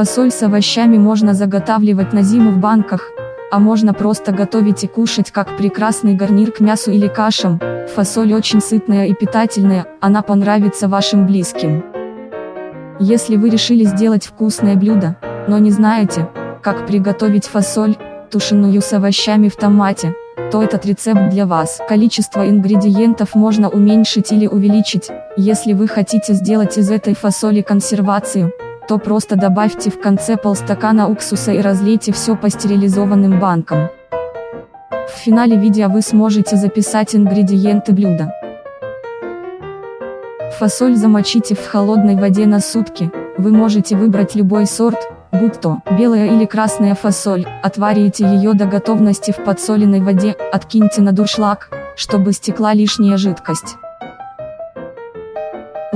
Фасоль с овощами можно заготавливать на зиму в банках, а можно просто готовить и кушать как прекрасный гарнир к мясу или кашам. Фасоль очень сытная и питательная, она понравится вашим близким. Если вы решили сделать вкусное блюдо, но не знаете, как приготовить фасоль, тушеную с овощами в томате, то этот рецепт для вас. Количество ингредиентов можно уменьшить или увеличить, если вы хотите сделать из этой фасоли консервацию, то просто добавьте в конце полстакана уксуса и разлейте все по стерилизованным банкам. В финале видео вы сможете записать ингредиенты блюда. Фасоль замочите в холодной воде на сутки, вы можете выбрать любой сорт, будь то белая или красная фасоль, отварите ее до готовности в подсоленной воде, откиньте на дуршлаг, чтобы стекла лишняя жидкость.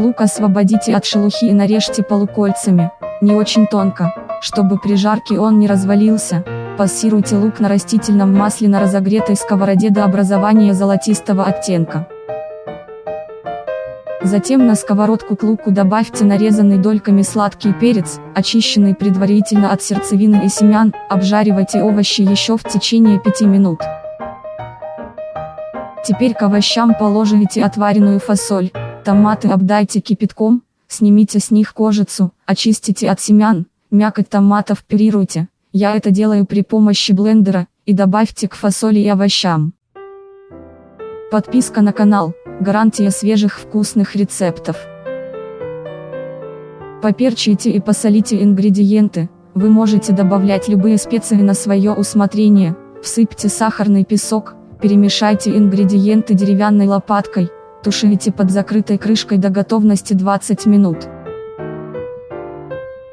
Лук освободите от шелухи и нарежьте полукольцами, не очень тонко, чтобы при жарке он не развалился. Пассируйте лук на растительном масле на разогретой сковороде до образования золотистого оттенка. Затем на сковородку к луку добавьте нарезанный дольками сладкий перец, очищенный предварительно от сердцевины и семян, обжаривайте овощи еще в течение 5 минут. Теперь к овощам положите отваренную фасоль, Томаты обдайте кипятком, снимите с них кожицу, очистите от семян, мякоть томатов пюрируйте, я это делаю при помощи блендера, и добавьте к фасоли и овощам. Подписка на канал, гарантия свежих вкусных рецептов. Поперчите и посолите ингредиенты, вы можете добавлять любые специи на свое усмотрение, всыпьте сахарный песок, перемешайте ингредиенты деревянной лопаткой, Тушите под закрытой крышкой до готовности 20 минут.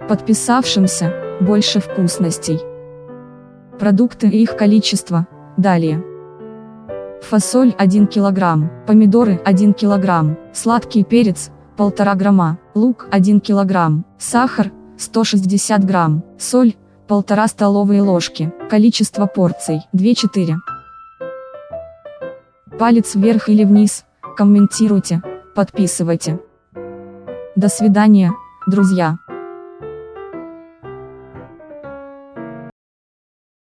Подписавшимся, больше вкусностей. Продукты и их количество, далее. Фасоль 1 кг, помидоры 1 кг, сладкий перец 1,5 грамма, лук 1 кг, сахар 160 грамм, соль 1,5 столовые ложки, количество порций 2-4. Палец вверх или вниз, комментируйте, подписывайте. До свидания, друзья.